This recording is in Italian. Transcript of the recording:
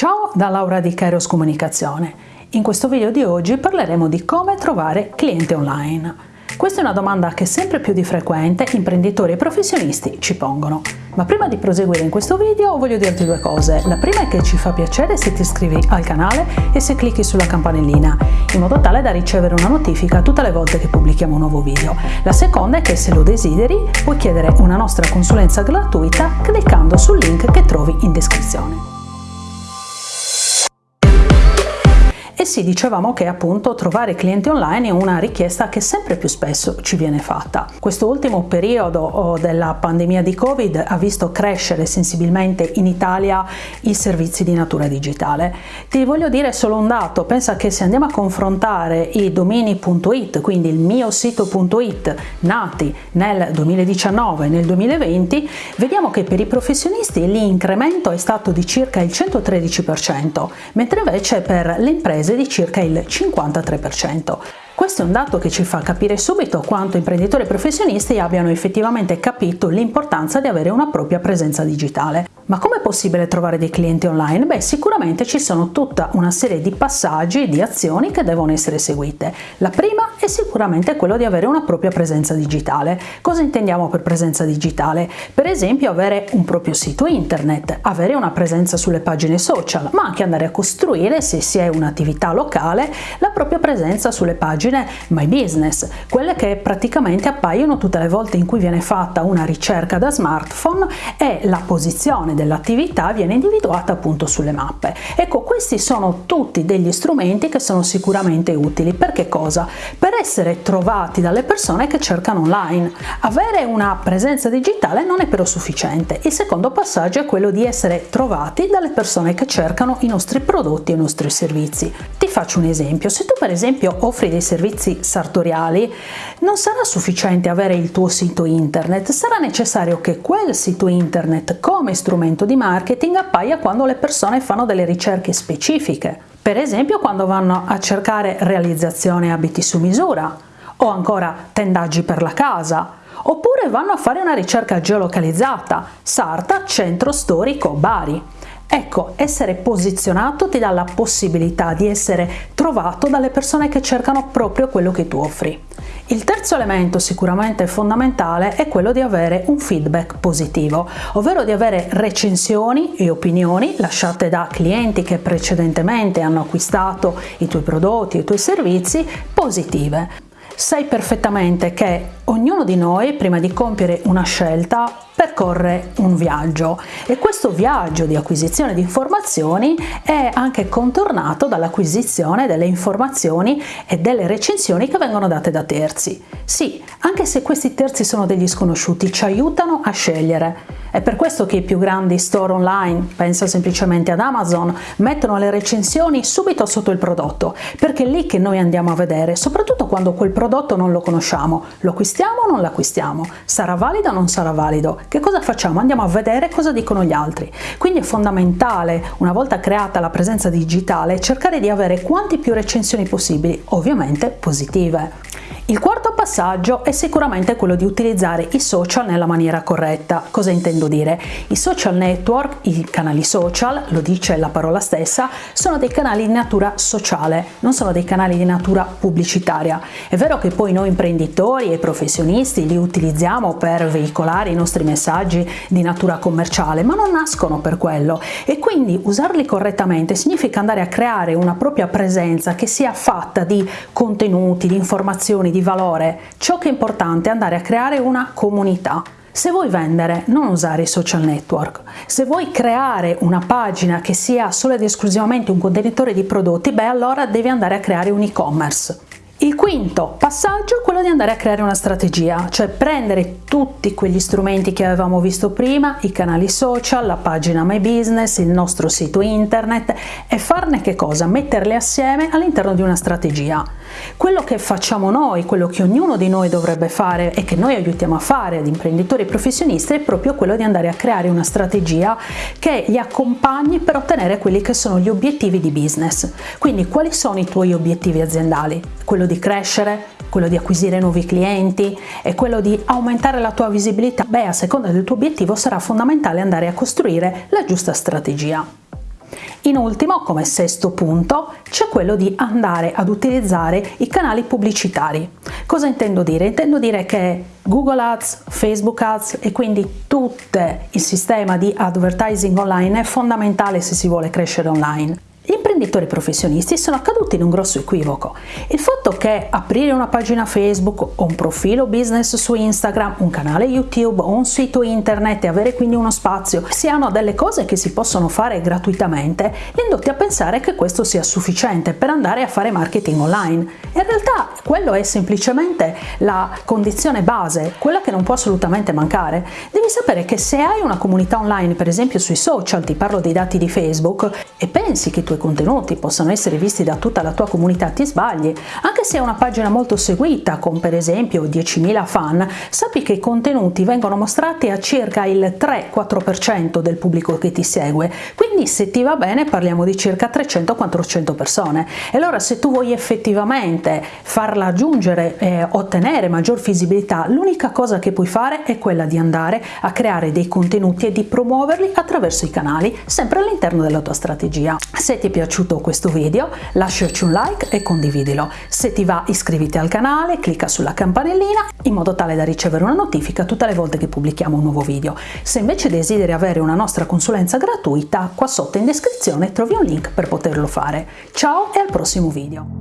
Ciao da Laura di Kairos Comunicazione. In questo video di oggi parleremo di come trovare clienti online. Questa è una domanda che sempre più di frequente imprenditori e professionisti ci pongono. Ma prima di proseguire in questo video voglio dirti due cose. La prima è che ci fa piacere se ti iscrivi al canale e se clicchi sulla campanellina, in modo tale da ricevere una notifica tutte le volte che pubblichiamo un nuovo video. La seconda è che se lo desideri puoi chiedere una nostra consulenza gratuita cliccando sul link che trovi in descrizione. Sì, dicevamo che appunto trovare clienti online è una richiesta che sempre più spesso ci viene fatta. Questo ultimo periodo oh, della pandemia di Covid ha visto crescere sensibilmente in Italia i servizi di natura digitale. Ti voglio dire solo un dato, pensa che se andiamo a confrontare i domini.it, quindi il mio sito.it, nati nel 2019 e nel 2020, vediamo che per i professionisti l'incremento è stato di circa il 113%, mentre invece per le imprese di circa il 53%. Questo è un dato che ci fa capire subito quanto imprenditori professionisti abbiano effettivamente capito l'importanza di avere una propria presenza digitale. Ma come è possibile trovare dei clienti online? Beh, sicuramente ci sono tutta una serie di passaggi e di azioni che devono essere seguite. La prima è sicuramente quello di avere una propria presenza digitale. Cosa intendiamo per presenza digitale? Per esempio avere un proprio sito internet, avere una presenza sulle pagine social, ma anche andare a costruire, se si è un'attività locale, la propria presenza sulle pagine My Business, quelle che praticamente appaiono tutte le volte in cui viene fatta una ricerca da smartphone e la posizione dell'attività viene individuata appunto sulle mappe. Ecco, questi sono tutti degli strumenti che sono sicuramente utili. Per che cosa? Per essere trovati dalle persone che cercano online. Avere una presenza digitale non è però sufficiente. Il secondo passaggio è quello di essere trovati dalle persone che cercano i nostri prodotti e i nostri servizi. Ti faccio un esempio. Se tu per esempio offri dei servizi sartoriali, non sarà sufficiente avere il tuo sito internet, sarà necessario che quel sito internet come strumento di marketing appaia quando le persone fanno delle ricerche specifiche, per esempio quando vanno a cercare realizzazione abiti su misura o ancora tendaggi per la casa oppure vanno a fare una ricerca geolocalizzata, Sarta, centro storico Bari. Ecco, essere posizionato ti dà la possibilità di essere trovato dalle persone che cercano proprio quello che tu offri. Il terzo elemento sicuramente fondamentale è quello di avere un feedback positivo, ovvero di avere recensioni e opinioni lasciate da clienti che precedentemente hanno acquistato i tuoi prodotti e i tuoi servizi positive. Sai perfettamente che ognuno di noi prima di compiere una scelta percorre un viaggio e questo viaggio di acquisizione di informazioni è anche contornato dall'acquisizione delle informazioni e delle recensioni che vengono date da terzi. Sì, anche se questi terzi sono degli sconosciuti, ci aiutano a scegliere. È per questo che i più grandi store online, penso semplicemente ad Amazon, mettono le recensioni subito sotto il prodotto, perché è lì che noi andiamo a vedere, soprattutto quando quel prodotto non lo conosciamo. Lo acquistiamo o non lo acquistiamo? Sarà valido o non sarà valido? che cosa facciamo? Andiamo a vedere cosa dicono gli altri. Quindi è fondamentale, una volta creata la presenza digitale, cercare di avere quanti più recensioni possibili, ovviamente positive. Il quarto passaggio è sicuramente quello di utilizzare i social nella maniera corretta. Cosa intendo dire? I social network, i canali social, lo dice la parola stessa, sono dei canali di natura sociale, non sono dei canali di natura pubblicitaria. È vero che poi noi imprenditori e professionisti li utilizziamo per veicolare i nostri messaggi di natura commerciale, ma non nascono per quello e quindi usarli correttamente significa andare a creare una propria presenza che sia fatta di contenuti, di informazioni, di di valore. Ciò che è importante è andare a creare una comunità. Se vuoi vendere, non usare i social network. Se vuoi creare una pagina che sia solo ed esclusivamente un contenitore di prodotti, beh allora devi andare a creare un e-commerce. Il quinto passaggio è quello di andare a creare una strategia, cioè prendere tutti quegli strumenti che avevamo visto prima, i canali social, la pagina My Business, il nostro sito internet e farne che cosa? Metterli assieme all'interno di una strategia. Quello che facciamo noi, quello che ognuno di noi dovrebbe fare e che noi aiutiamo a fare ad imprenditori e professionisti è proprio quello di andare a creare una strategia che li accompagni per ottenere quelli che sono gli obiettivi di business. Quindi quali sono i tuoi obiettivi aziendali? Quello di crescere, quello di acquisire nuovi clienti e quello di aumentare la tua visibilità, beh a seconda del tuo obiettivo sarà fondamentale andare a costruire la giusta strategia. In ultimo, come sesto punto, c'è quello di andare ad utilizzare i canali pubblicitari. Cosa intendo dire? Intendo dire che Google Ads, Facebook Ads e quindi tutto il sistema di advertising online è fondamentale se si vuole crescere online imprenditori professionisti sono caduti in un grosso equivoco. Il fatto che aprire una pagina Facebook o un profilo business su Instagram, un canale YouTube o un sito internet e avere quindi uno spazio siano delle cose che si possono fare gratuitamente, li indotti a pensare che questo sia sufficiente per andare a fare marketing online. In realtà quello è semplicemente la condizione base, quella che non può assolutamente mancare. Devi sapere che se hai una comunità online, per esempio sui social, ti parlo dei dati di Facebook, e pensi che i tuoi contenuti contenuti possono essere visti da tutta la tua comunità ti sbagli. Anche se è una pagina molto seguita, con per esempio 10.000 fan, sappi che i contenuti vengono mostrati a circa il 3-4% del pubblico che ti segue, quindi se ti va bene parliamo di circa 300-400 persone. E allora se tu vuoi effettivamente farla aggiungere e ottenere maggior visibilità, l'unica cosa che puoi fare è quella di andare a creare dei contenuti e di promuoverli attraverso i canali, sempre all'interno della tua strategia. Se ti è piaciuto piaciuto questo video lasciaci un like e condividilo. Se ti va iscriviti al canale, clicca sulla campanellina in modo tale da ricevere una notifica tutte le volte che pubblichiamo un nuovo video. Se invece desideri avere una nostra consulenza gratuita, qua sotto in descrizione trovi un link per poterlo fare. Ciao e al prossimo video!